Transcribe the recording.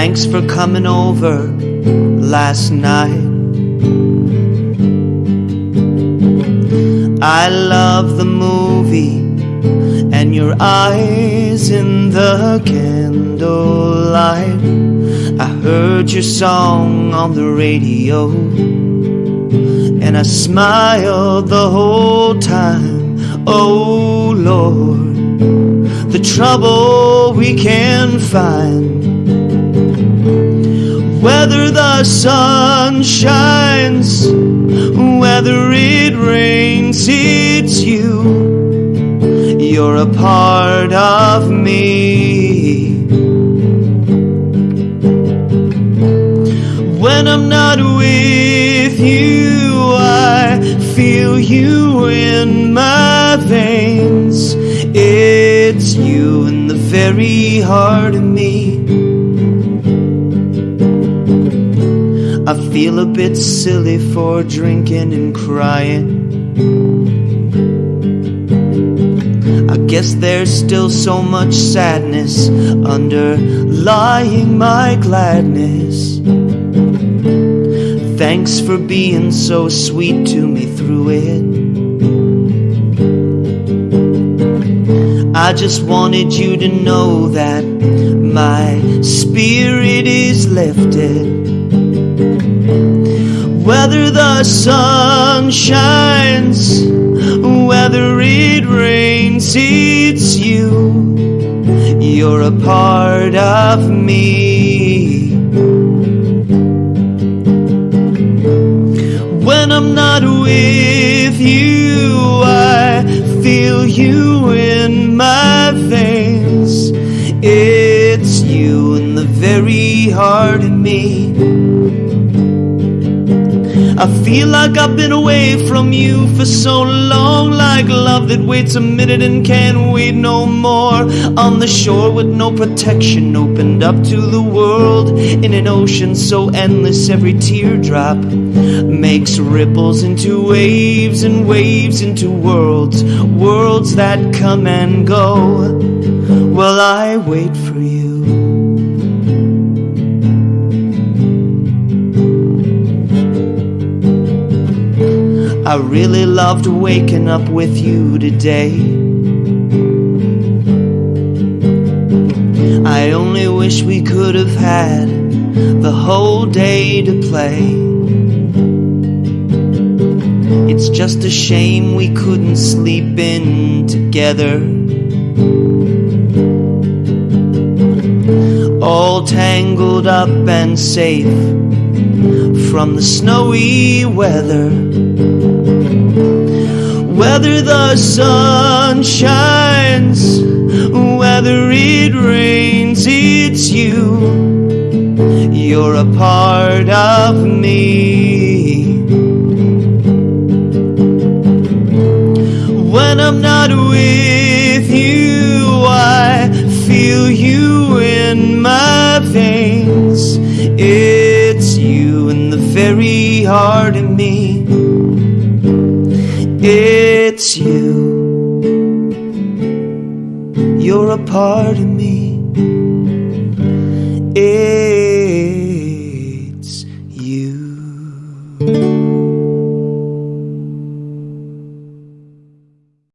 Thanks for coming over last night. I love the movie and your eyes in the candlelight. I heard your song on the radio and I smiled the whole time. Oh Lord, the trouble we can find. Whether the sun shines, whether it rains, it's you. You're a part of me. When I'm not with you, I feel you in my veins. It's you in the very heart of me. I feel a bit silly for drinking and crying. I guess there's still so much sadness underlying my gladness. Thanks for being so sweet to me through it. I just wanted you to know that my spirit is lifted. Whether the sun shines, whether it rains, it's you. You're a part of me. When I'm not with you, I feel you in my veins. It's you in the very heart of me. I feel like I've been away from you for so long, like love that waits a minute and can't wait no more. On the shore with no protection, opened up to the world in an ocean so endless, every teardrop makes ripples into waves and waves into worlds, worlds that come and go. Well, I wait for you. I really loved waking up with you today. I only wish we could have had the whole day to play. It's just a shame we couldn't sleep in together. All tangled up and safe from the snowy weather. Whether the sun shines, whether it rains, it's you. You're a part of me. When I'm not with you, I feel you in my veins. Very heart of me. It's you. You're a part of me. It's